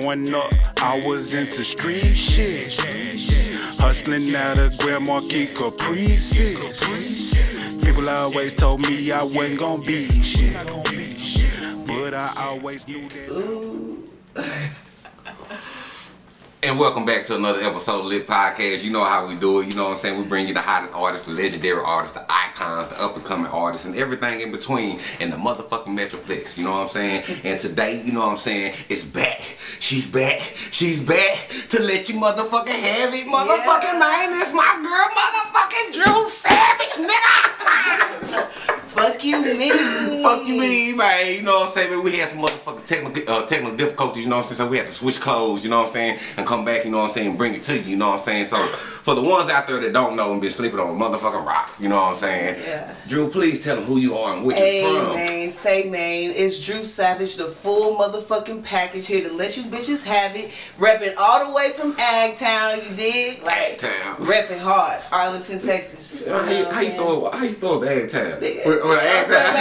Growing up, I was into street shit. Hustling out of Grand Marquis Caprices. People always told me I wasn't gonna be shit. But I always knew that. And welcome back to another episode of Lit Podcast. You know how we do it. You know what I'm saying? We bring you the hottest artists, the legendary artists, the icons, the up and coming artists, and everything in between in the motherfucking Metroplex. You know what I'm saying? And today, you know what I'm saying? It's back. She's back. She's back to let you motherfucking have it. Motherfucking Yeah. man, it's my girl, motherfucking Drew Savage, nigga. Fuck you, me. Fuck you, me, man. You know what I'm saying? Man, we had some motherfucking technical, uh, technical difficulties, you know what I'm saying? So we had to switch clothes, you know what I'm saying? And come back, you know what I'm saying? Bring it to you, you know what I'm saying? So for the ones out there that don't know and been sleeping on a motherfucking rock, you know what I'm saying? Yeah. Drew, please tell them who you are and where Hey you from. man, say man, it's Drew Savage, the full motherfucking package here to let you bitches have it. Repping all the way from Agtown, you dig? Like Agtown. repping hard, Arlington, Texas. How you, how you throw how you throw up the egg tab? With, with an what I'm tab?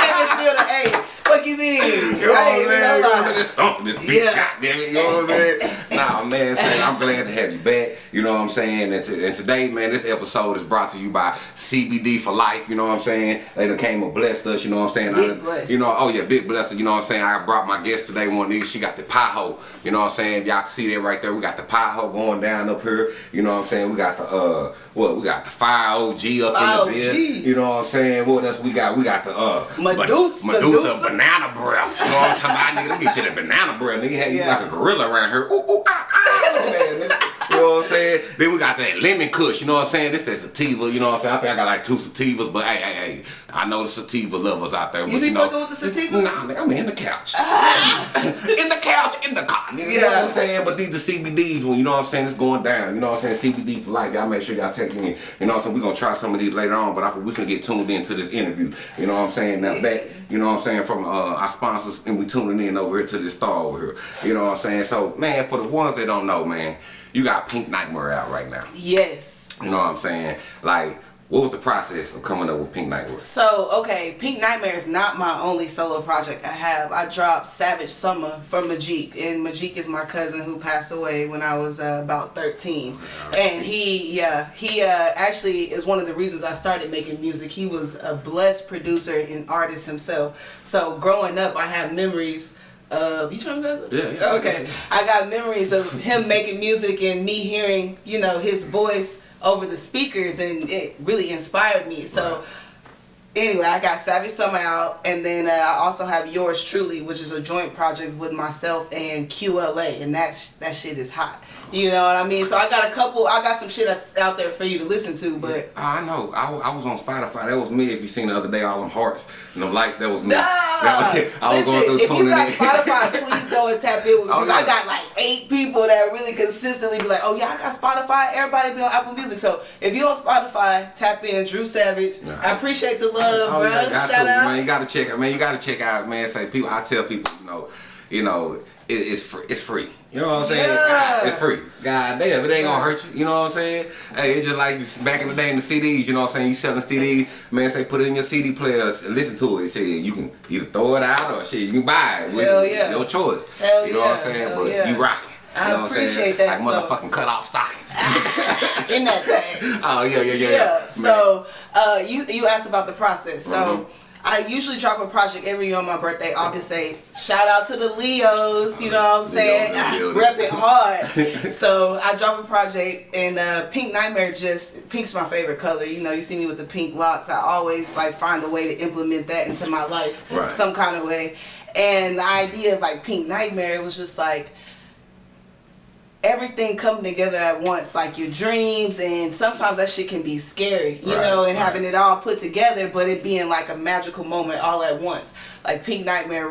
saying. Still the A. Fuck you mean? Know what I'm saying? You know what I'm saying? This this beat, Yeah. goddamn it, you know what I'm saying? nah, man, say, I'm glad to have you back, you know what I'm saying? And, and today, man, this episode is brought to you by CBD for Life, you know what I'm saying? They done came and blessed us, you know what I'm saying? Big bless. You know, oh yeah, big blessing, you know what I'm saying? I brought my guest today, one of these, she got the pie hole, you know what I'm saying? Y'all can see that right there, we got the pie hole going down up here, you know what I'm saying? We got the, uh, what, we got the Fire OG up Fire in the bed, you know what I'm saying? What else we got? We got the, uh, Medusa, Medusa Medusa. banana breath. You know what I'm talking about, nigga? Let me get you the banana breath, nigga. Had you Yeah. like a gorilla around here. Ooh, ooh, ah, ah. Man. You know what I'm saying? Then we got that lemon kush, you know what I'm saying? This is that sativa, you know what I'm saying? I think I got like two sativas, but hey, hey, hey, I know the sativa lovers out there. You but be you know, with the sativa? Nah, nigga, I'm in the couch. in the couch, in the car. You know what I'm Yeah. saying? But these the CBDs, when you know what I'm saying, it's going down. You know what I'm saying? CBD for life. Y'all make sure y'all take in. You know what I'm saying? We're gonna try some of these later on, but I, think we finna get tuned into this interview. You know what I'm saying? Now back, you know what I'm saying, from uh, our sponsors and we tuning in over here to this star over here. You know what I'm saying? So man, for the ones that don't know, man, you got Pink Nightmare out right now. Yes. You know what I'm saying? Like, what was the process of coming up with Pink Nightmare? So, okay, Pink Nightmare is not my only solo project I have. I dropped Savage Summer from Majik, and Majik is my cousin who passed away when I was uh, about 13. And he, yeah, he uh, actually is one of the reasons I started making music. He was a blessed producer and artist himself. So, growing up, I have memories. Of, you trying to Yeah, yeah. Okay. I got memories of him making music and me hearing, you know, his voice over the speakers, and it really inspired me. So, Right. anyway, I got Savage Summer out, and then uh, I also have Yours Truly, which is a joint project with myself and QLA, and that's that shit is hot. You know what I mean? So I got a couple, I got some shit out there for you to listen to, but I know. I, I was on Spotify. That was me. If you seen the other day, all them hearts and them lights, that was me. Nah, That was, I was listen, going through if you got. Spotify, please go and tap in with me. Oh, yeah. I got like eight people that really consistently be like, oh yeah, I got Spotify. Everybody be on Apple Music. So if you on Spotify, tap in Drew Savage. Yeah. I appreciate the love, Oh, bro. yeah, Shout to, out. man. You got to check out, man. You got to check out, man. Say people. I tell people, you know, you know, it, it's free. It's free. You know what I'm saying? Yeah. It's free. God damn, it ain't gonna hurt you. You know what I'm saying? Hey, it's just like back in the day in the CDs. You know what I'm saying? You selling CDs, man. Say put it in your CD players and listen to it. Shit, you can either throw it out or shit, you can buy it. Hell yeah. Your choice. Hell you know what I'm saying? Hell but yeah. you rocking. I you know what I'm saying? appreciate that, Like so- motherfucking cut off stockings. in that thing. oh yeah, yeah, yeah. yeah. Man. So uh, you you asked about the process. So Mhm. I usually drop a project every year on my birthday, August 8th. Shout out to the Leos, you know what I'm saying? Leos in the building. Rep it hard. so I drop a project and uh, Pink Nightmare just pink's my favorite color. You know, you see me with the pink locks. I always like find a way to implement that into my life Right. some kind of way. And the idea of like Pink Nightmare was just like everything coming together at once, like your dreams, and sometimes that shit can be scary, you Right, know, and right. having it all put together, but it being like a magical moment all at once. Like Pink Nightmare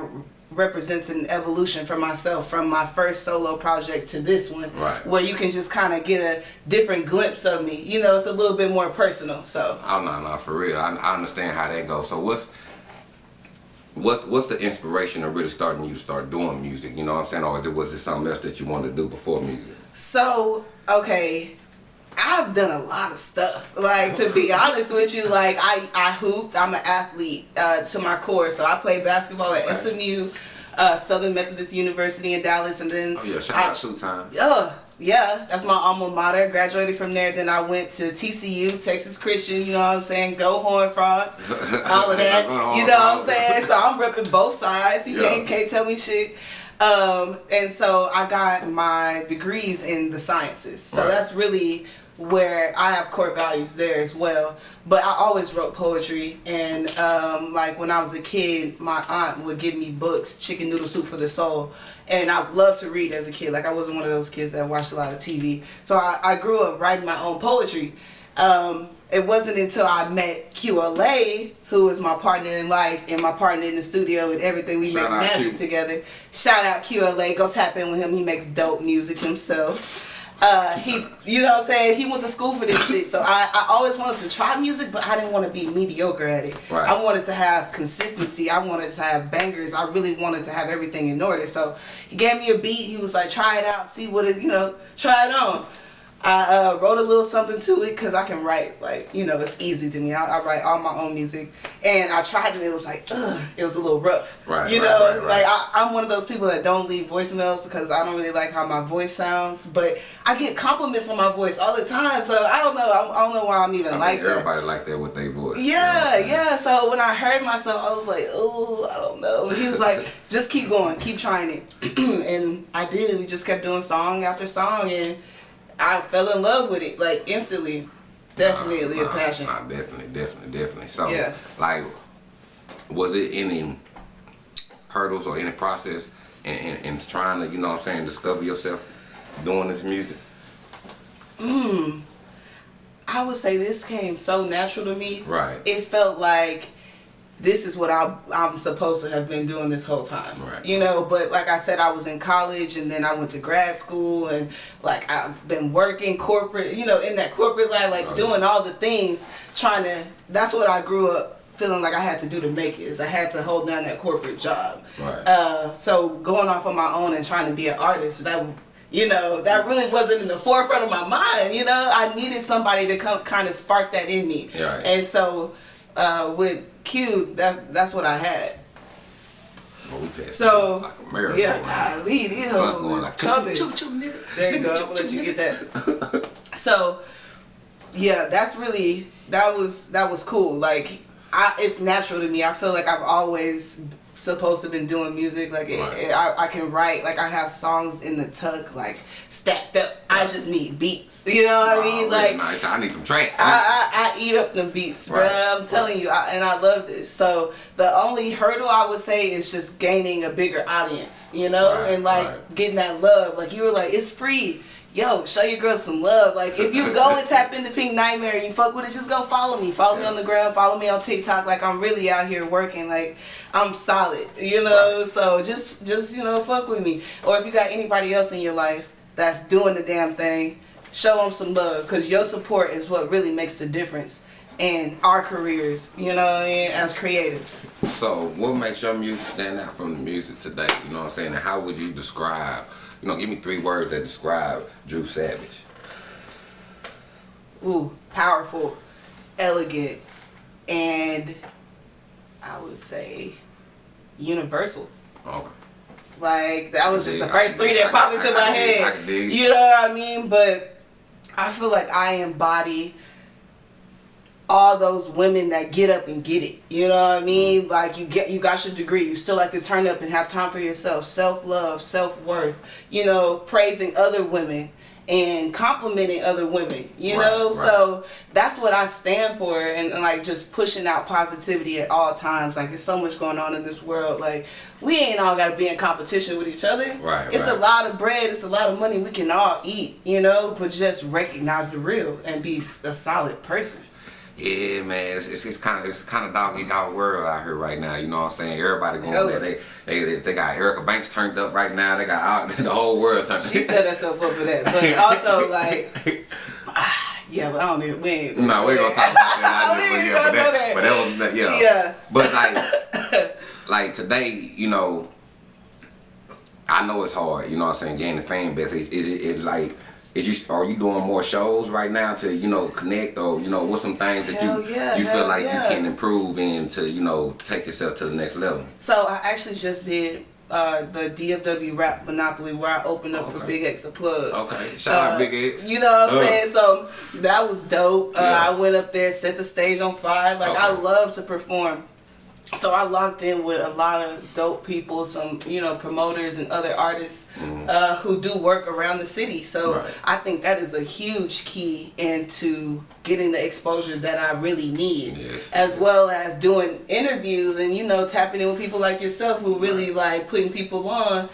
represents an evolution for myself from my first solo project to this one, Right. where you can just kind of get a different glimpse of me. You know, it's a little bit more personal. So Oh no, no, for real. I, I understand how that goes. So what's what's what's the inspiration of really starting you to start doing music? You know what I'm saying? Or is it, was it something else that you wanted to do before music? So, okay, I've done a lot of stuff. Like to be honest with you, like I I hooped. I'm an athlete uh, to my core. So I played basketball at Right. SMU. uh, Southern Methodist University in Dallas, and then Oh yeah, shout I- out two times. uh, yeah, that's my alma mater. Graduated from there. Then I went to TCU, Texas Christian. You know what I'm saying? Go Horn Frogs. All of that. You know what I'm saying? So I'm repping both sides. You Yeah. can't, can't tell me shit. Um, and so I got my degrees in the sciences. So Right. that's really where I have core values there as well. But I always wrote poetry, and um, like when I was a kid, my aunt would give me books, Chicken Noodle Soup for the Soul, and I loved to read as a kid. Like I wasn't one of those kids that watched a lot of TV, so I, I grew up writing my own poetry. Um, it wasn't until I met QLA, who is my partner in life and my partner in the studio and everything. We Shout make magic Q. together. Shout out QLA. Go tap in with him. He makes dope music himself. Uh, he, you know what I'm saying? He went to school for this shit. So I, I always wanted to try music, but I didn't want to be mediocre at it. Right. I wanted to have consistency. I wanted to have bangers. I really wanted to have everything in order. So he gave me a beat. He was like, try it out, see what it, you know, try it on. I uh, wrote a little something to it because I can write. Like, you know, it's easy to me. I, I write all my own music. And I tried it. It was like, ugh, it was a little rough. Right, You right, know, right, right. like I, I'm one of those people that don't leave voicemails because I don't really like how my voice sounds. But I get compliments on my voice all the time. So I don't know. I, I don't know why I'm even I like mean, that. everybody like that with their voice. you know Yeah, yeah. So when I heard myself, I was like, oh, I don't know. He was like, just keep going, keep trying it. and I did. We just kept doing song after song, and I fell in love with it like instantly. Definitely a Nah, passion. Nah, definitely, definitely, definitely. So, Yeah. like, was it any hurdles or any process in, in, in trying to, you know what I'm saying, discover yourself doing this music? Hmm. I would say this came so natural to me. Right. It felt like this is what I, I'm supposed to have been doing this whole time. Right. You know, but like I said, I was in college and then I went to grad school and like I've been working corporate, you know, in that corporate life, like Oh, doing all the things, trying to, that's what I grew up feeling like I had to do to make it is I had to hold down that corporate job. Right. Uh, so going off on my own and trying to be an artist, that you know, that really wasn't in the forefront of my mind. You know, I needed somebody to come kind of spark that in me. Yeah, right. And so uh, with Q, that that's what I had. So like yeah, golly, these hoes is like, coming. nigga. There you Nigga, go. I'm gonna let you get that. So, yeah, that's really that was that was cool. Like, I it's natural to me. I feel like I've always supposed to been doing music. Like, it, Right. it- I, I can write. Like, I have songs in the tuck, like stacked up. I just need beats. You know what I mean? Oh, Like, nice. I need some tracks. I, I, I eat up the beats, Right. bruh. I'm telling you, I, and I love this. So the only hurdle I would say is just gaining a bigger audience, you know, Right, and like right. getting that love. Like you were like, it's free. Yo, show your girls some love. Like if you go and tap into Pink Nightmare and you fuck with it, just go follow me. Follow me on the ground. Follow me on TikTok. Like I'm really out here working. Like I'm solid, you know. So just just you know fuck with me. Or if you got anybody else in your life that's doing the damn thing, show them some love because your support is what really makes the difference in our careers. You know what I mean? As creatives. So, what makes your music stand out from the music today? You know what I'm saying? And how would you describe, you know, give me three words that describe Drew Savage. ooh, powerful, elegant, and I would say universal. Okay. Like that was just the first three that popped into my can dig- I head. You know what I mean? But I feel like I embody all those women that get up and get it. You know what I mean? Mm-hmm. Like you get you got your degree, you still like to turn up and have time for yourself, self love, self worth. You know, praising other women and complimenting other women. You Right, know, right. so that's what I stand for, and, and like just pushing out positivity at all times. Like there's so much going on in this world. Like we ain't all got to be in competition with each other. Right, It's a lot of bread. It's a lot of money we can all eat. You know, but just recognize the real and be a solid person. Yeah, man, it's, it's, it's kind of it's kind of doggy dog world out here right now. You know what I'm saying? Everybody going Hella. there. They, they they they got Erica Banks turned up right now. They got out the whole world turned. Up. She set herself up for that, but also like, ah, yeah, but I don't even. We ain't. No, we ain't gonna talk about that. I just, yeah, but, that, but that was yeah. Yeah. But like like today, you know, I know it's hard. You know what I'm saying? Gaining fan base. Is, is it like is you are you doing more shows right now to you know connect or you know what's some things that Hell you yeah, you feel like yeah. you can improve in to you know take yourself to the next level? So I actually just did uh, the DFW Rap Monopoly where I opened up for BigXthaPlug. Okay, shout out Uh, Big X. You know what I'm Uh. saying? So that was dope. Uh, Yeah. I went up there, set the stage on fire. Like I love to perform. So I locked in with a lot of dope people, some you know promoters and other artists uh, who do work around the city. So. Right. I think that is a huge key into getting the exposure that I really need, Yes. as well as doing interviews and you know tapping in with people like yourself who really like putting people on,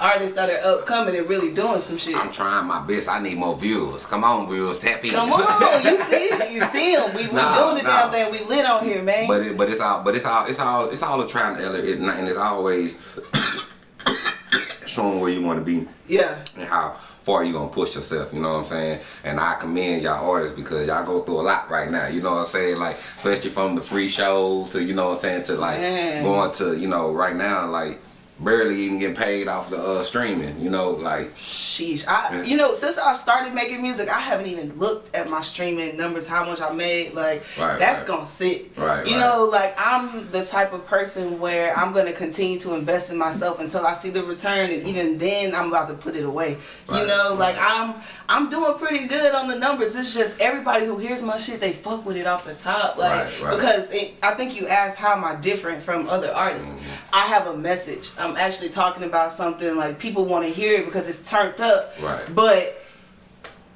artists that are upcoming and really doing some shit. I'm trying my best. I need more viewers. Come on, viewers, tap in. Come on, you see it, you see him. We, we Nah, doing the nah. damn thing. We lit on here, man. But it, but it's all but it's all it's all it's all a trying to it, and it's always showing where you want to be yeah, and how far you gonna push yourself. You know what I'm saying? And I commend y'all artists because y'all go through a lot right now. You know what I'm saying? Like especially from the free shows to you know what I'm saying to like Man. going to you know right now like barely even getting paid off the uh, streaming. You know like sheesh. I, you know, since I started making music, I haven't even looked at my streaming numbers, how much I made. Like Right, that's right. gonna sit. Right, You right. know, like I'm the type of person where I'm gonna continue to invest in myself until I see the return, and even then, I'm about to put it away. you know, like I'm I'm doing pretty good on the numbers. It's just everybody who hears my shit, they fuck with it off the top, like because it, I think you asked how am I different from other artists. Mm-hmm. I have a message. I'm actually talking about something like people want to hear it because it's turned up. Right. But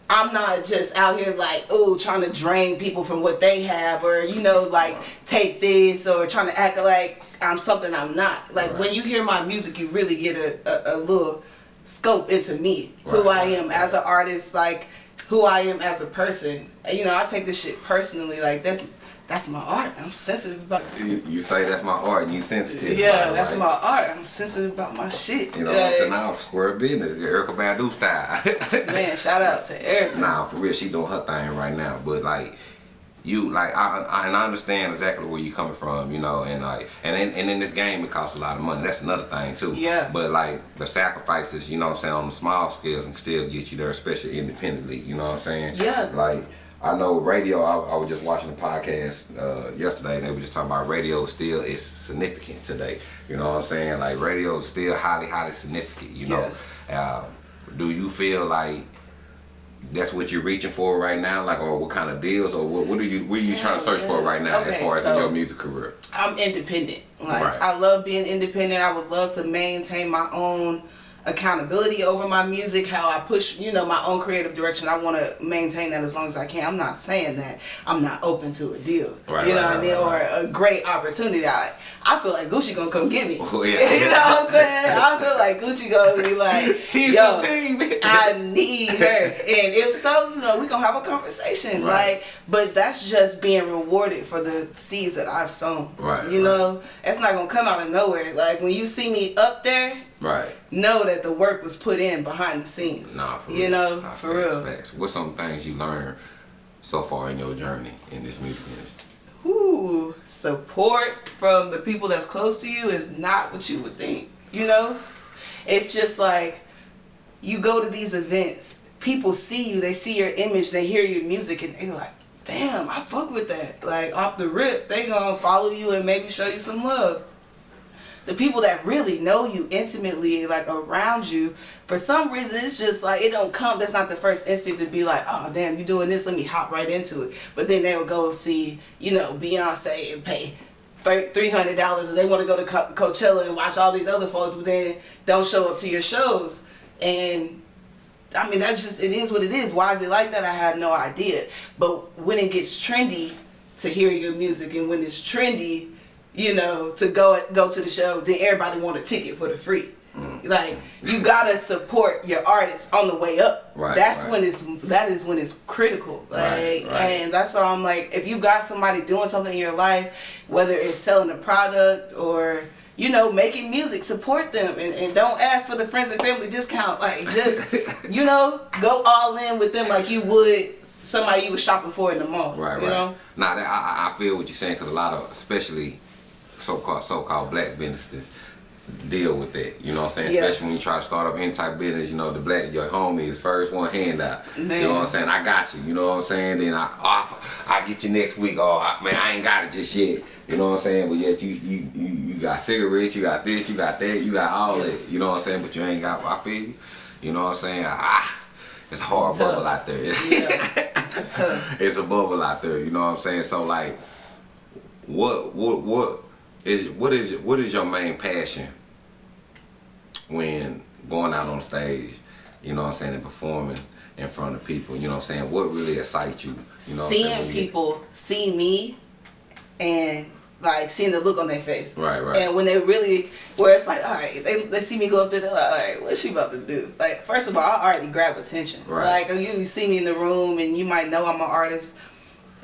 I'm not just out here like, oh, trying to drain people from what they have or, you know, like take this or trying to act like I'm something I'm not. Like Right. when you hear my music, you really get a, a, a little scope into me, who I right, am as an artist, like who I am as a person. You know, I take this shit personally. Like that's that's my art. I'm sensitive about you, you say that's my art and you sensitive. Yeah, about it, that's right? my art. I'm sensitive about my shit. You know what I'm saying? Like, Now square business, Erykah Badu style. Man, shout out to Eric. Nah, for real, she doing her thing right now. But like, you like, I, I and I understand exactly where you coming from, you know, and like, and in, and in this game it costs a lot of money. That's another thing too. Yeah. But like the sacrifices, you know what I'm saying, on the small scales and still get you there, especially independently. You know what I'm saying? Yeah. Like. I know radio. I, I was just watching a podcast uh, yesterday, and they were just talking about radio still is significant today. You know what I'm saying? Like radio is still highly, highly significant. You know, uh, do you feel like that's what you're reaching for right now, like, or what kind of deals, or what, what are you, what are you trying to search for right now as far as in your music career? I'm independent. Like Right. I love being independent. I would love to maintain my own accountability over my music, how I push, you know, my own creative direction. I want to maintain that as long as I can. I'm not saying that I'm not open to a deal. Right, you know right, what I mean? right, Or a great opportunity. I, I feel like Gucci gonna come get me. Oh, yeah. you know what I'm saying? I feel like Gucci gonna be like, Team yo, team. I need her. And if so, you know, we gonna have a conversation. Right. Like, but that's just being rewarded for the seeds that I've sown. Right, You right. know, it's not gonna come out of nowhere. Like when you see me up there, right. know that the work was put in behind the scenes. Nah, for you real. know, Nah, for facts, real. Facts. What's some things you learned so far in your journey in this music industry? Ooh, support from the people that's close to you is not what you would think. You know, it's just like you go to these events, people see you, they see your image, they hear your music, and they're like, damn, I fuck with that. Like off the rip, they gonna follow you and maybe show you some love. The people that really know you intimately, like around you, for some reason it's just like it don't come. That's not the first instinct to be like, oh damn, you doing this, let me hop right into it. But then they'll go see, you know, Beyonce and pay three hundred dollars, and they want to go to Co- Coachella and watch all these other folks, but then don't show up to your shows. And I mean, that's just it is what it is. Why is it like that? I have no idea. But when it gets trendy to hear your music, and when it's trendy, you know, to go go to the show, then everybody want a ticket for the free. Mm. Like you gotta support your artists on the way up. Right, That's right. when it's that is when it's critical. Like Right, right. and that's why I'm like, if you got somebody doing something in your life, whether it's selling a product or you know making music, support them and, and don't ask for the friends and family discount. Like just you know go all in with them like you would somebody you were shopping for in the mall. Right, you right. know. Nah, that, I, I- I feel what you're saying because a lot of, especially so-called so-called black businesses, deal with that. You know what I'm saying? Yeah. Especially when you try to start up any type of business, you know, the black your homie is first one handout. You Man. know what I'm saying? I got you. You know what I'm saying? Then I offer, I get you next week. Oh I, man, I ain't got it just yet. You know what I'm saying? But yet you you you, you got cigarettes, you got this, you got that, you got all that. You know what I'm saying? But you ain't got I feel you. You know what I'm saying? Ah, it's a hard It's bubble out there. Yeah. It's tough. it's a bubble out there. You know what I'm saying? So like, what what what is what is what is your main passion when going out on stage? You know what I'm saying and performing in front of people. You know what I'm saying? What really excites you? You know what I'm saying? seeing people see me and like seeing the look on their face. Right, right. And when they really, where it's like, all right, they, they see me go up there, they're like, all right, what's she about to do? Like, first of all, I already grab attention. Right. Like, you see me in the room and you might know I'm an artist.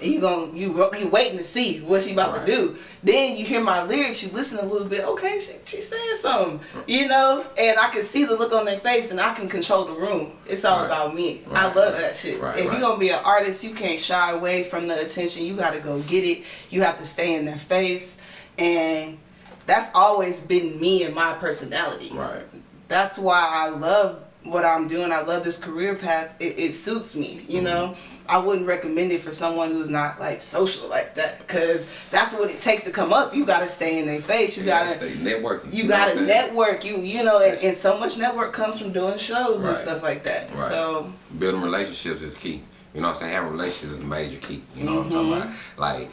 You gon' you you waiting to see what she about Right. to do. Then you hear my lyrics, you listen a little bit. Okay, she, she's saying something, you know. And I can see the look on their face, and I can control the room. It's all Right. about me. I love right. that shit. Right, if right. you're gonna be an artist, you can't shy away from the attention. You got to go get it. You have to stay in their face, and that's always been me and my personality. Right. That's why I love what I'm doing. I love this career path. It, it suits me. You Mm-hmm. know, I wouldn't recommend it for someone who's not like social like that because that's what it takes to come up. You got to stay in their face. You You got to stay networking. you know gotta network. You you know, and, and so much network comes from doing shows Right. and stuff like that. Right. So building relationships is key. You know what I'm saying? Having relationships is a major key. You know what I'm talking Mm-hmm. about? Like,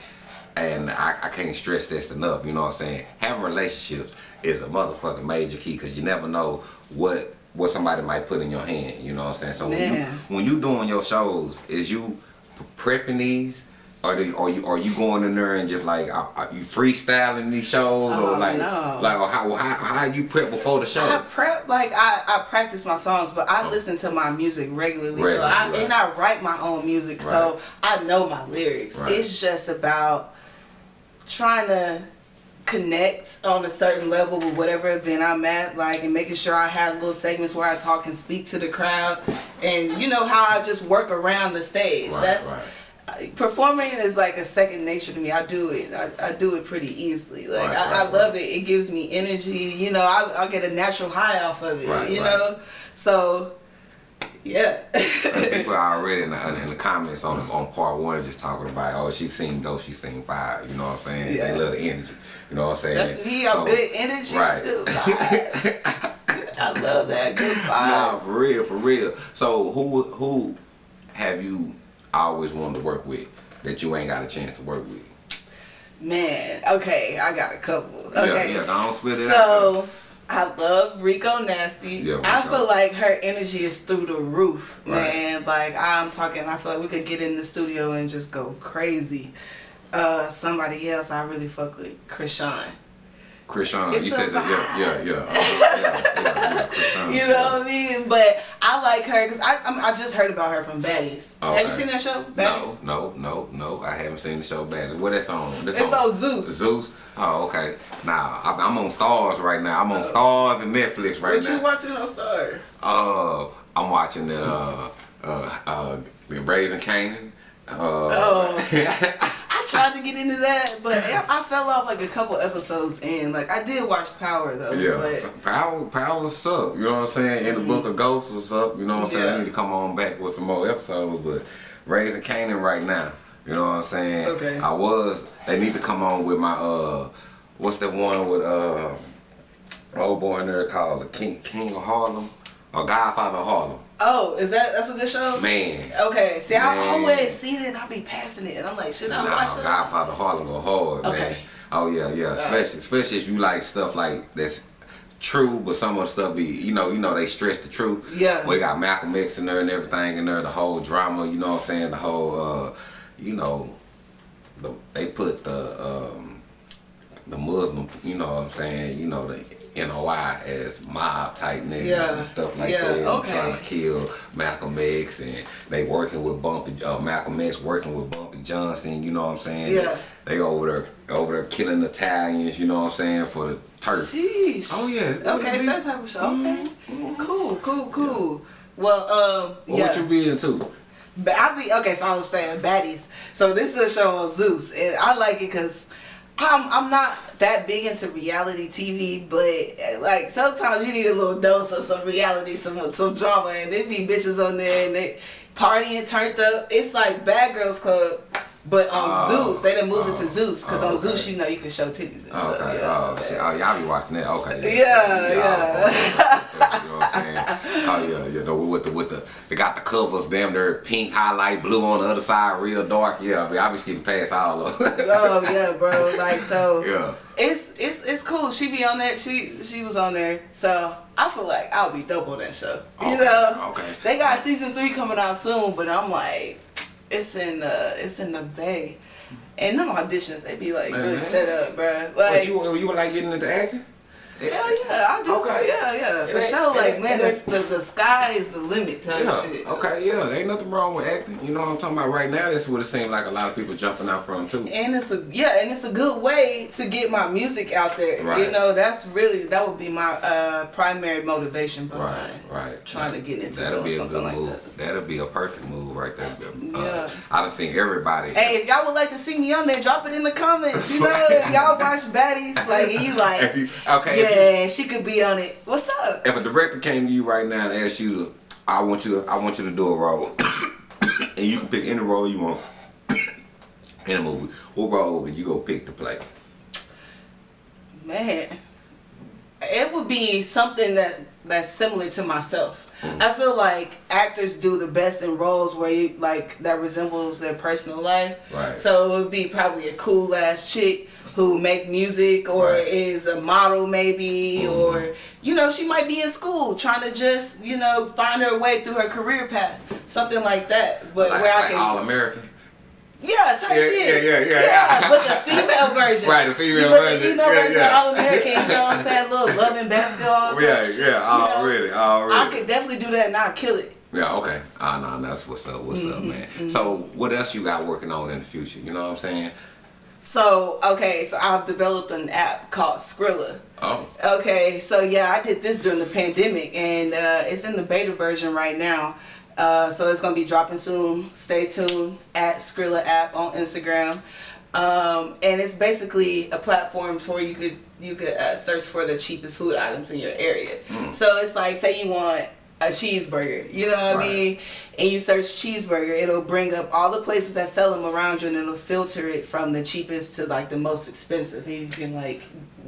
and I, I can't stress this enough. You know what I'm saying? Having relationships is a motherfucking major key because you never know what what somebody might put in your hand. You know what I'm saying? So when you when you doing your shows, is you prepping these? Or do, are you are you going in there and just like are, are you freestyling these shows or Oh, like no. like or how, how how you prep before the show? I prep like I, I practice my songs, but I oh. listen to my music regularly. so I Oh. Right. and I write my own music, Right. so I know my lyrics. Right. It's just about trying to connect on a certain level with whatever event I'm at, like and making sure I have little segments where I talk and speak to the crowd, and you know how I just work around the stage. Right, That's right. Performing is like a second nature to me. I do it. I, I do it pretty easily. Like Right, I, I love it. It gives me energy. You know, I, I get a natural high off of it. You know, so yeah. People are already in the, in the comments on on part one just talking about oh she seen dope she seen fire you know what I'm saying Yeah. they love the energy you know what I'm saying That's me. I'm So- good energy. right. Good vibes. I love that. Good vibes. nah for real for real so who who have you always wanted to work with that you ain't got a chance to work with Man, okay, I got a couple. Okay. yeah yeah don't split it out So I love Rico Nasty. Yeah, I Rico. feel like her energy is through the roof, Right. man. Like I'm talking, I feel like we could get in the studio and just go crazy. Uh, somebody else I really fuck with, Chrisean. Chrisean you said that yeah yeah yeah yeah, yeah, yeah, You know what I mean? But I like her because I I'm, I just heard about her from Baddies. Oh, Have you seen that show? No, Baddies. no, no, no. I haven't seen the show Bad. What that's on? That's It's on Zeus. Zeus. Oh, okay. Nah, I'm, I'm on Starz right now. I'm on Starz and Netflix right Oh. What you watching on Starz? Uh, I'm watching the uh, uh, uh, the Raising Kanan. Uh, Oh. I tried to get into that, but I fell off like a couple episodes in. Like I did watch Power though, yeah, but power, power, what's up? You know what I'm saying? In the Book of Ghosts, what's up? You know what I'm saying? Yeah. I need to come on back with some more episodes, but Raising Kanan right now. You know what I'm saying? Okay. I was. They need to come on with my uh, what's the one with uh, old boy in there called the King King of Harlem or Godfather of Harlem. Oh, is that that's a good show? Man. Okay, see, I Man. always see it and I be passing it, and I'm like, should I Nah, watch that? Godfather Harlem go hard, man. Okay. Oh yeah, yeah. Especially, especially if you like stuff like that's true, but some of the stuff be, you know, you know they stress the truth. Yeah. We got Malcolm X in there and everything in there, the whole drama. You know what I'm saying? The whole, uh, you know, the they put the um, the Muslim, you know what I'm saying? You know the NOI as mob type niggas Yeah. and stuff like Yeah, that. okay. Trying to kill Malcolm X and they working with Bumpy uh, Malcolm X working with Bumpy Johnson, you know what I'm saying? Yeah. They over there over there killing Italians, you know what I'm saying, for the turf. Sheesh. Oh yeah. it's- Okay, it's that type of show. Okay. Cool, cool, cool. Well, um, What yeah. would you be into? But I be okay. So I was saying baddies. So this is a show on Zeus, and I like it because I'm I'm not that big into reality TV, but like sometimes you need a little dose of some reality, some some drama, and there be bitches on there and they partying turned up. It's like Bad Girls Club, but on Oh, Zeus. They done moved it oh, to Zeus because oh, on okay. Zeus you know you can show titties and stuff. Okay. Yeah. Oh, shit. oh, y'all be watching that. Okay. Yeah, yeah. you know what I'm saying? Oh yeah, you know with the the they got the covers damn near pink highlight blue on the other side real dark. Yeah, I mean, I be skipping past all of them. oh yeah, bro. Like so. yeah. It's it's it's cool. She be on that. She she was on there. So I feel like I'll be dope on that show. You know. okay. They got season three coming out soon, but I'm like, it's in uh it's in the bay, and them auditions they be like really set up. What Like. you you were like getting into acting? Hell yeah, I do. Okay. Yeah, yeah, for sure. Like, man, the, the, the sky is the limit type Yeah. shit. Okay. Yeah. There ain't nothing wrong with acting. You know what I'm talking about? Right now, this would have seemed like a lot of people jumping out from too. And it's a yeah, and it's a good way to get my music out there. Right. You know, that's really that would be my uh, primary motivation behind Right, right. trying right. to get into That'll be a something good like move. that. That'll be a perfect move right there. Uh, Yeah. I done seen everybody. Hey, if y'all would like to see me on there, drop it in the comments. You know, y'all watch baddies, like you like, you okay, if yeah, she could be on it. What's up? if a director came to you right now and asked you to, I want you to, I want you to do a role, and you can pick any role you want in a movie. What role would you go pick to play? Man, it would be something that that's similar to myself. I feel like actors do the best in roles where you like that resembles their personal life. Right. So it would be probably a cool ass chick who make music or Right. is a model maybe Mhm. or you know she might be in school trying to just you know find her way through her career path something like that but Like, where I can all American. Yeah, type Yeah, shit. yeah, yeah, yeah. but the female version. Right, the female but version. The female Yeah, version, yeah. all American. You know what I'm saying? Little loving basketball. type Yeah, shit, yeah, you know? already, already. I could definitely do that and I'll kill it. Yeah, okay. Ah, no, that's what's up. What's up, Mm-hmm, man? So, what else you got working on in the future? You know what I'm saying? So okay, so I've developed an app called Skrilla. Oh, Okay, so yeah, I did this during the pandemic, and uh, it's in the beta version right now. Uh, so it's gonna be dropping soon. Stay tuned at Skrilla app on Instagram, um, and it's basically a platform where you could you could uh, search for the cheapest food items in your area. So it's like, say you want a cheeseburger, you know what Right. I mean, and you search cheeseburger, it'll bring up all the places that sell them around you, and it'll filter it from the cheapest to like the most expensive. And you can like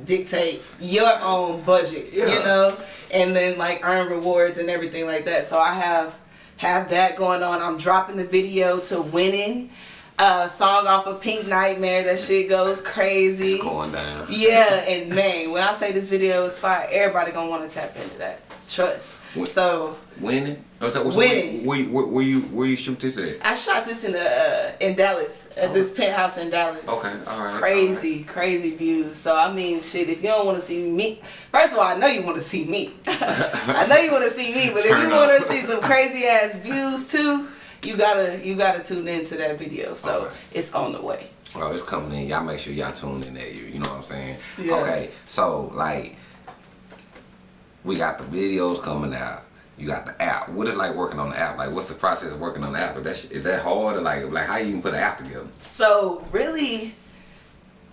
dictate your own budget, Yeah. you know, and then like earn rewards and everything like that. So I have have that going on. I'm dropping the video to winning. Uh, song off of Pink Nightmare. That shit go crazy. it's going down. Yeah, and man, when I say this video is fire, everybody gonna want to tap into that. Trust. What- So Winning? Oh, so, so Winning. Where, where, where you where you shoot this at? I shot this in the uh, in Dallas at this penthouse in Dallas. Okay, all right. Crazy, crazy views. So I mean, shit. If you don't want to see me, first of all, I know you want to see me. I know you want to see me, but if you want to see some crazy ass views too, you gotta you gotta tune into that video. So Alright. it's on the way. Oh, it's coming in. Y'all make sure y'all tune in there. You, you know what I'm saying? Yeah. Okay, so like, we got the videos coming out. You got the app. What is like working on the app? Like, what's the process of working on the app? Is that is that hard or like like how you even put an app together? So really,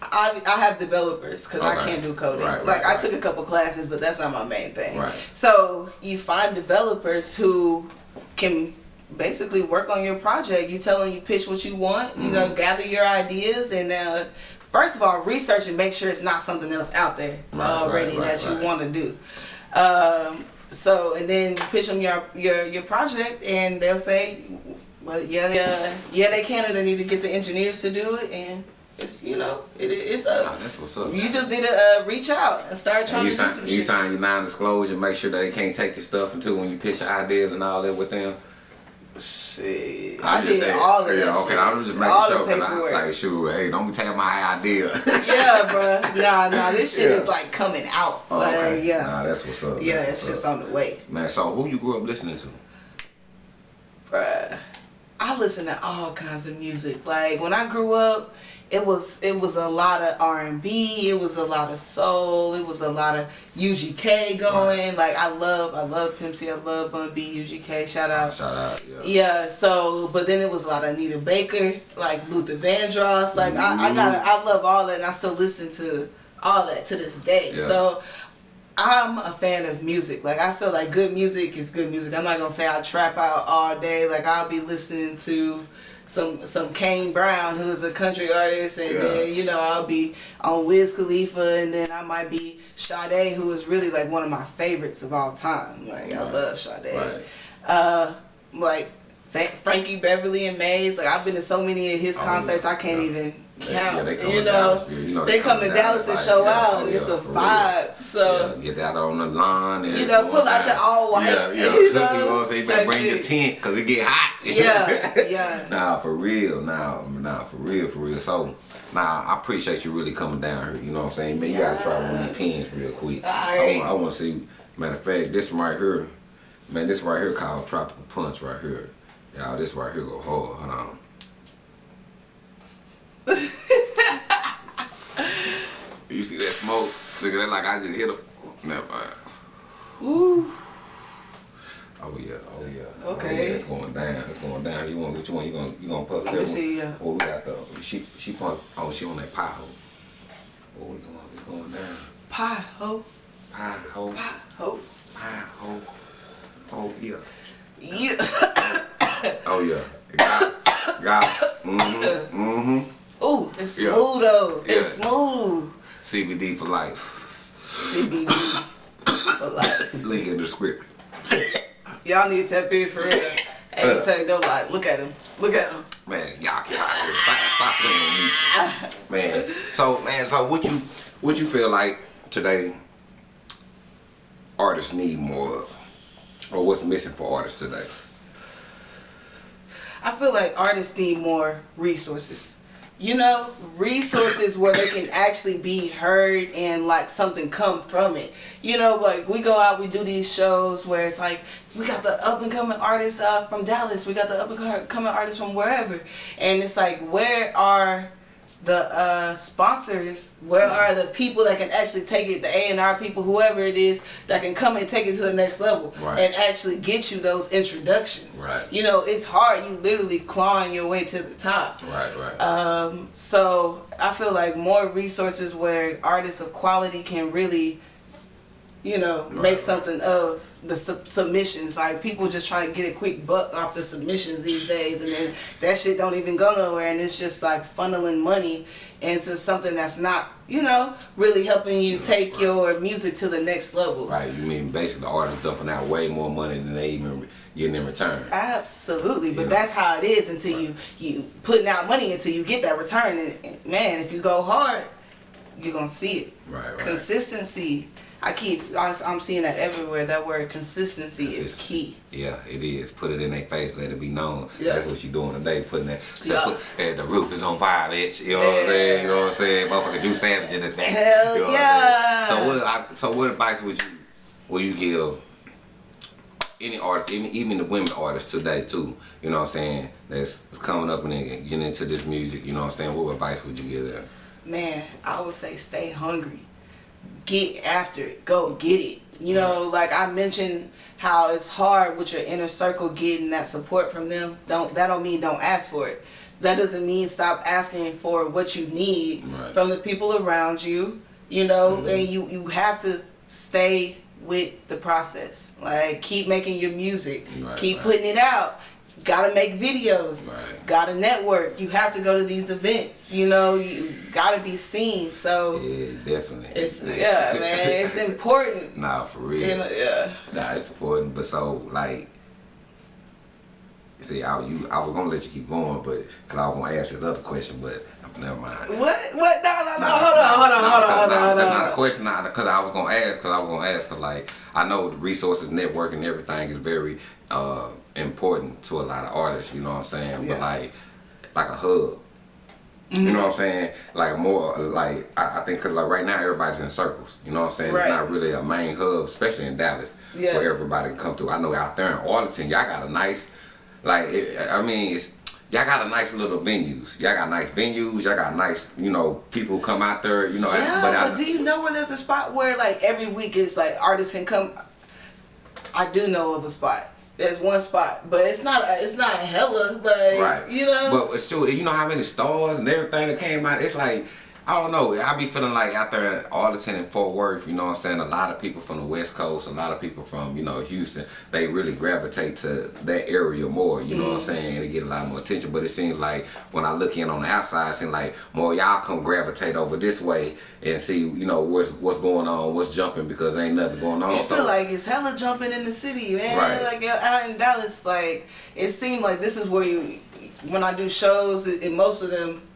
I I have developers because I can't do coding. Right, right, like I took a couple classes, but that's not my main thing. Right. So you find developers who can basically work on your project. You tell them you pitch what you want. You Mm-hmm. know, gather your ideas and. Uh, First of all, research and make sure it's not something else out there Right, already right, right, that you right. want to do. Um, so and then pitch them your your your project, and they'll say, well, yeah, they, uh, yeah, they can, and they need to get the engineers to do it, and it's you know, it, it's Nah, up. that's what's up. You just need to uh, reach out and start trying And you to do sign some you shit. sign your non-disclosure. Make sure that they can't take your stuff until when you pitch your ideas and all that with them. Shit, I just did saying- all of yeah, that okay, shit. I'm just making all sure. 'cause I, like, sure, hey, don't be taking my idea. yeah, bro. Nah, nah, this shit Yeah. is like coming out. Oh, like, okay. yeah, Nah, that's what's up. yeah, That's it's just on the way. Man, so who you grew up listening to? Bruh, I listen to all kinds of music. Like when I grew up, it was it was a lot of R and B. It was a lot of soul. It was a lot of UGK going. Like I love I love Pimp C. I love Bun B. UGK. Shout out. Shout out, yeah. Yeah, so but then it was a lot of Anita Baker, like Luther Vandross. Like I, I mm-hmm. got I love all that and I still listen to all that to this day. Yeah. So I'm a fan of music. Like I feel like good music is good music. I'm not gonna say I trap out all day. Like I'll be listening to some some Kane Brown who's a country artist and Yeah. then you know I'll be on Wiz Khalifa and then I might be Sade who is really like one of my favorites of all time. Like I love Sade Right. uh, like Frankie Beverly and Maze. Like I've been to so many of his Oh, concerts, I can't yeah. even. Yeah, they come you to know, Dallas, yeah, you know they, come to Dallas and show yeah, out. oh, it's yeah, a real. vibe. So yeah, get that on the lawn and you know, pull out your all white. Yeah, yeah. You You know, know, what I'm saying? Bring your shit. tent because it get hot. Yeah, yeah. Nah, for real. Nah, nah, for real, for real. So, nah, I appreciate you really coming down here. You know what I'm saying? Man, you gotta try one of these pins real quick. Alright. I want to see. Matter of fact, this one right here, man, this right here called Tropical Punch right here. Y'all, this right here go hard. Hold on. You see that smoke? Look at that like I just hit him. Never mind. Ooh, Oh yeah, oh yeah. Okay. Oh, yeah, it's going down. It's going down. You want which one? You gonna you gonna puff Let that me one? see, yeah. Oh, we got the she she pump. Oh, she on that pie hole. Oh, we going we going down. pie ho, Pie hole. pie ho. Pie hole. Oh yeah. Yeah. Oh yeah. Got it. Got. Mm-hmm. Mm-hmm. Ooh, it's Yeah. smooth though. Yeah. It's smooth. CBD for life. CBD for life. Link in the script. Y'all need to in for real. Ain't uh. tell you no lie. Look at him. Look at him. Man, y'all get out here. Stop, stop playing with me. Man. So man, so what you what you feel like today artists need more of? Or what's missing for artists today? I feel like artists need more resources. You know, resources where they can actually be heard and like something come from it. You know, like we go out, we do these shows where it's like we got the up and coming artists uh, from Dallas, we got the up and coming artists from wherever, and it's like where are the uh, sponsors? Where are the people that can actually take it? The A and R people, whoever it is, that can come and take it to the next level Right. and actually get you those introductions. Right. You know, it's hard. You literally clawing your way to the top. Right, right. Um, so I feel like more resources where artists of quality can really, you know, Right, make something of the sub- submissions. Like people just try to get a quick buck off the submissions these days, and then that shit don't even go nowhere, and it's just like funneling money into something that's not, you know, really helping you take right. your music to the next level. right. You mean basically the artists dumping out way more money than they even getting in return. Absolutely, but that's how it is until you you putting out money until you get that return. And, and man, if you go hard, you're gonna see it. Right, right. Consistency. I keep. I, I'm seeing that everywhere. That word consistency is key. Yeah, it is. Put it in their face, let it be known. Yeah. That's what you're doing today, putting that. So Yeah. put, the roof is on fire, bitch. You know what I'm saying? You know what I'm saying? Motherfucker, do sandwich in the thing. Hell you know yeah. What so what? I, so what advice would you would you give any artist, even even the women artists today too? You know what I'm saying? That's, that's coming up and getting into this music. You know what I'm saying? What advice would you give them? Man, I would say stay hungry. Get after it. Go get it. You know, like I mentioned how it's hard with your inner circle getting that support from them. Don't that don't mean don't ask for it. That doesn't mean stop asking for what you need Right. from the people around you. You know, mm-hmm. and you you have to stay with the process. Like keep making your music. Right, keep right. putting it out. Gotta make videos. Right. Gotta network. You have to go to these events. You know, you gotta be seen. So Yeah, definitely. it's yeah, man. It's important. Nah, for real. Know, yeah. Nah, it's important, but so like, see, I you I was gonna let you keep going, but cause I was gonna ask this other question, but never mind. What? What? No, no, no. Hold on, hold on, hold on, hold on, hold That's not a question, nah, because I was gonna ask, because I was gonna ask, because like I know the resources, networking, everything is very uh, important to a lot of artists. You know what I'm saying? Yeah. But like, like a hub. You know what I'm saying? Like more, like I, I think, cause like right now everybody's in circles. You know what I'm saying? Right. It's not really a main hub, especially in Dallas, Yeah. where everybody can come through. I know out there in Arlington, y'all got a nice, like it, I mean, it's y'all got a nice little venues. Y'all got nice venues. Y'all got nice, you know, people come out there. You know, Yeah, but, but, do you know where there's a spot where like every week it's like artists can come? I do know of a spot. There's one spot, but it's not. It's not hella like right. you know. But it's still, you know how many stars and everything that came out. It's like. I don't know. I be feeling like out there at Arlington and Fort Worth, you know what I'm saying? A lot of people from the West Coast, a lot of people from, you know, Houston, they really gravitate to that area more, you know what I'm mm-hmm. saying? And they get a lot more attention. But it seems like when I look in on the outside, it seems like more y'all come gravitate over this way and see, you know, what's what's going on, what's jumping because there ain't nothing going on. I So feel like it's hella jumping in the city, man. Right. Like out in Dallas, like it seemed like this is where you, when I do shows, and most of them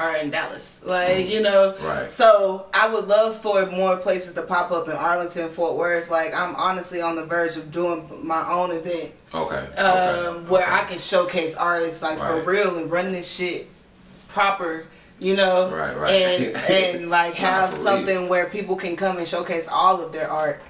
are in Dallas. Like you know, Mm. Right. So I would love for more places to pop up in Arlington, Fort Worth. Like I'm honestly on the verge of doing my own event, okay. okay. um, where I can showcase artists like Right. for real and run this shit proper. You know, Right, right. and and like have real. something where people can come and showcase all of their art,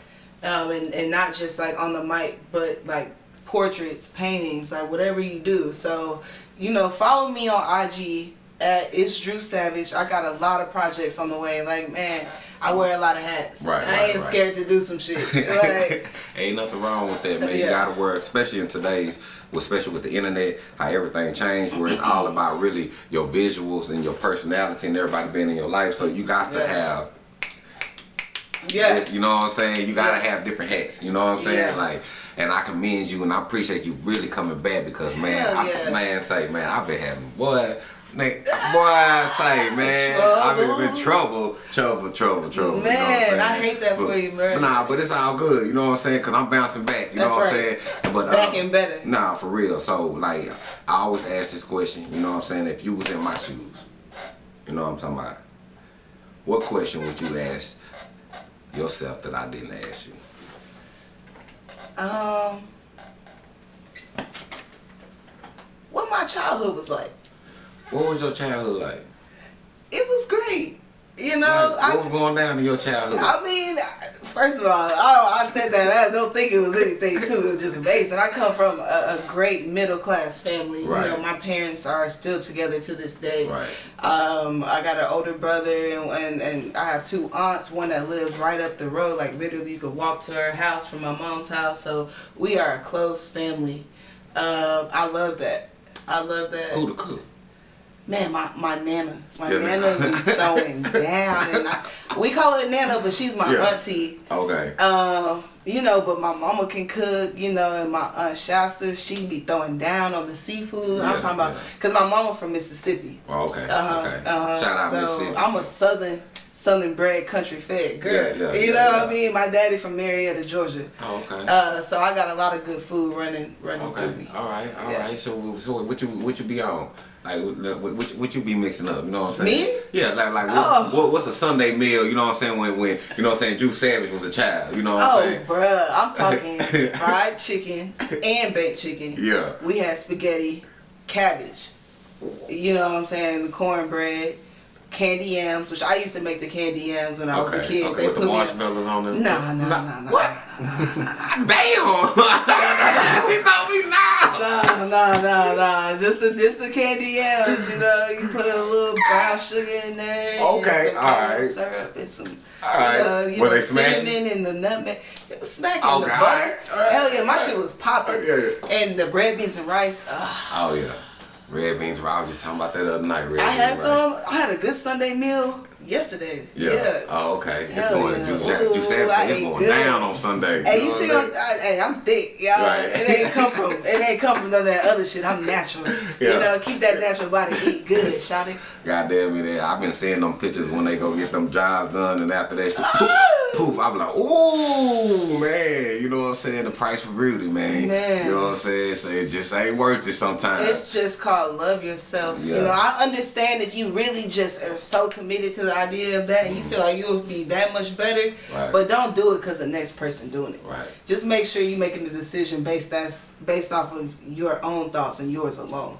um, and and not just like on the mic, but like portraits, paintings, like whatever you do. So, you know, follow me on IG it's Drew Savage. I got a lot of projects on the way. Like man, I wear a lot of hats. Right, I right, ain't right. scared to do some shit. Like Ain't nothing wrong with that, man. You gotta work, especially in today's, especially with the internet, how everything changed, where it's all about really your visuals and your personality and everybody being in your life. So you got to Yeah. have, yeah. you know what I'm saying? You gotta Yeah. have different hats. You know what I'm saying? Yeah. Like, and I commend you and I appreciate you really coming back because man, Hell I, yeah. man, say man, I've been having boy. Nigga, boy, I say, man, I've been in trouble, trouble, trouble, trouble. you know I'm Man. I hate that But- for you, man. but Nah, but it's all good, you know what I'm saying? Cause I'm bouncing back, you That's know what I'm right. saying? But Back um, and better. Nah, for real. So like, I always ask this question, you know what I'm saying? If you was in my shoes, you know what I'm talking about? What question would you ask yourself that I didn't ask you? Um, what my childhood was like. What was your childhood like? It was great. You know, Like, I, what was going down in your childhood? I mean, first of all, I don't, I said that I don't think it was anything too. It was just amazing. I come from a, a great middle class family. Right. You know, my parents are still together to this day. Right. Um, I got an older brother and, and and I have two aunts. One that lives right up the road. Like literally, you could walk to her house from my mom's house. So we are a close family. Um, I love that. I love that. Who the cook? Man, my, my nana, my Yeah. nana be throwing down, and I, we call her nana, but she's my Yeah. auntie. Okay. Um, you know, but my mama can cook, you know, and my aunt Shasta, she be throwing down on the seafood. Yeah, I'm talking about, cause my mama from Mississippi. Oh, okay. Uh-huh, okay. uh-huh. Shout out so Mississippi. I'm a southern, southern bred, country fed girl. Yeah, yeah, you know what. I mean? My daddy from Marietta, Georgia. Oh, okay. Uh, so I got a lot of good food running, running through me. All right. All right. So, so what you what you be on? Like what, what, you be mixing up? You know what I'm saying? Me? Yeah. Like like what, Oh. what, what's a Sunday meal? You know what I'm saying? When when you know what I'm saying? Drew Savage was a child. You know what I'm oh, saying? Oh, bruh, I'm talking fried chicken and baked chicken. Yeah. We had spaghetti, cabbage. You know what I'm saying? The cornbread, candy yams, which I used to make the candy yams when I was a kid. Okay. They With the put me. marshmallows on them. Nah, nah, nah, nah. What? Damn! she told me now. Nah, nah, nah, nah. Just the, just the candy yams, you know. You put a little brown sugar in there. and Okay, some caramel alright. Syrup and some, Alright. uh, you Were know, they smacking? cinnamon and the nutmeg. It was smacking Okay, the butter. alright, alright, Hell yeah, my shit was popping. Yeah, yeah. And the red beans and rice. Ugh. Oh yeah. Red beans. I was just talking about that other night. Red I beans, had right? some. I had a good Sunday meal yesterday. Yeah. Yeah. Oh, okay. It's Hell going. yeah. You, Ooh, you said it's going good. down on Sunday. Hey, you what see, I'm? I, hey, I'm thick, y'all. Right. It ain't come from, it ain't come from none of that other shit. I'm natural. Yeah. You know, keep that natural body, eat good, it. God damn it, I've been seeing them pictures when they go get them jobs done, and after that, poof, poof, I'm like, ooh, man, you know what I'm saying? The price for beauty, man. Man. You know what I'm saying? So it just ain't worth it sometimes. It's just called love yourself. Yeah. You know, I understand if you really just are so committed to the idea of that and you feel like you'll be that much better. Right. but don't do it because the next person doing it. Right. Just make sure you're making the decision based that's based off of your own thoughts and yours alone.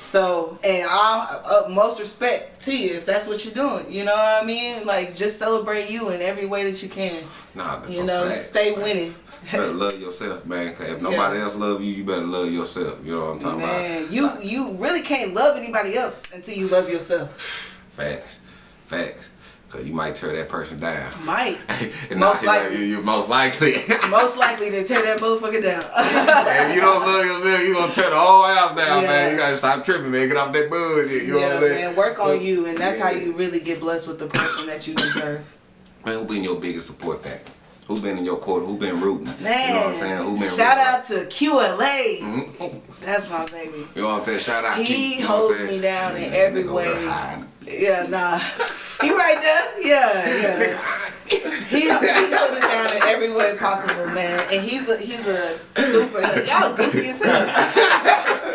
So, and I uh, most respect to you if that's what you're doing. You know what I mean? Like, just celebrate you in every way that you can. Nah, that's You know, fact. stay winning. better love yourself, man. Cause if nobody else love you, you better love yourself. You know what I'm talking Man, about? you you really can't love anybody else until you love yourself. Facts, facts. Cause you might tear that person down. Might. Most likely. you, you most likely. Most likely to tear that motherfucker down. if you don't love yourself, you're gonna tear the whole house down, Yeah. man. You gotta stop tripping, man. Get off that bullshit. You know what I'm saying? man. Work on you, and that's how you really get blessed with the person that you deserve. Man, who been your biggest support factor? Who been in your corner? Who been rooting? Man, you know what I'm saying? Who been shout rooting? out to QLA. Mhm. That's my baby. You know what I'm saying? Shout out. He Keith, you know what I'm holds me down in every nigga over there way. Yeah, nah. He right there. Yeah, yeah. He, he held it down in every way possible, man. And he's a he's a super y'all goofy as hell.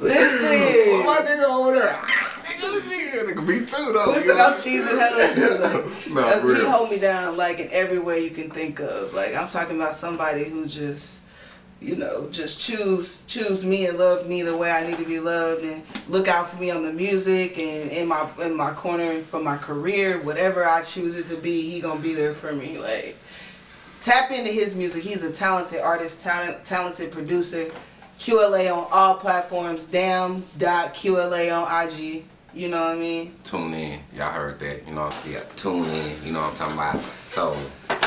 My nigga over there. Nigga, this nigga, nigga, me too though. Listen, I'm cheesing hell too. Like, No, he hold me down like in every way you can think of. Like I'm talking about somebody who just, you know, just choose choose me and love me the way I need to be loved and look out for me on the music and in my in my corner for my career, whatever I choose it to be, he gonna be there for me. Like tap into his music. He's a talented artist, talent, talented producer. QLA on all platforms. Damn.QLA on IG. You know what I mean? Tune in. Y'all heard that. You know, yeah, tune in. You know what I'm talking about. So,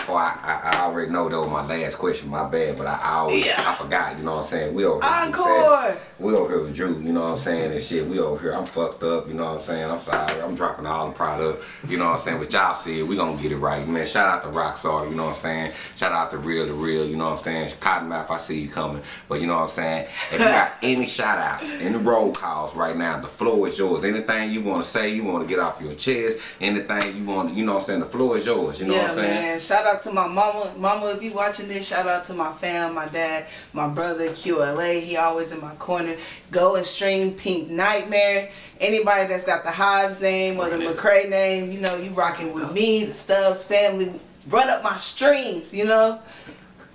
before I, I, I already know that was my last question, my bad, but I, I always, Yeah. I forgot, you know what I'm saying? We over here. Encore! We over here with Drew, you know what I'm saying, and shit. We over here. I'm fucked up, you know what I'm saying? I'm sorry. I'm dropping all the product, you know what I'm saying? But y'all said we gonna get it right, man. Shout out to Rockstar, you know what I'm saying? Shout out to Real to Real, you know what I'm saying? Cottonmouth, I see you coming. But you know what I'm saying? If you got any shout outs, any roll calls right now, the floor is yours. Anything you wanna say, you wanna get off your chest, anything you wanna, you know what I'm saying? The floor is yours, you know yeah, what I'm saying? man. Shout out to my mama. Mama, if you watching this, shout out to my fam, my dad, my brother, QLA. He always in my corner. Go and stream Pink Nightmare. Anybody that's got the Hives name or the. McCray name, you know, you rocking with me, the Stubbs family. Run up my streams, you know.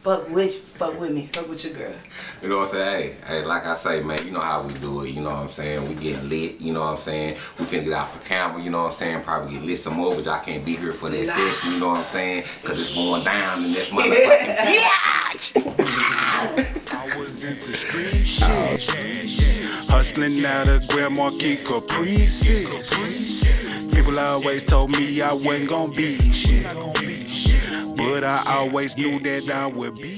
Fuck with, fuck with me. Fuck with your girl. You know what I'm saying? Hey, hey, like I say, man, you know how we do it. You know what I'm saying? We get lit. You know what I'm saying? We finna get off the camera. You know what I'm saying? Probably get lit some more, but y'all can't be here for that Nah. session. You know what I'm saying? Cause it's going down in this motherfucking I was into street shit. Hustling out of Grand Marquis Caprices. People always told me I wasn't gonna be shit. But I always knew that I would be.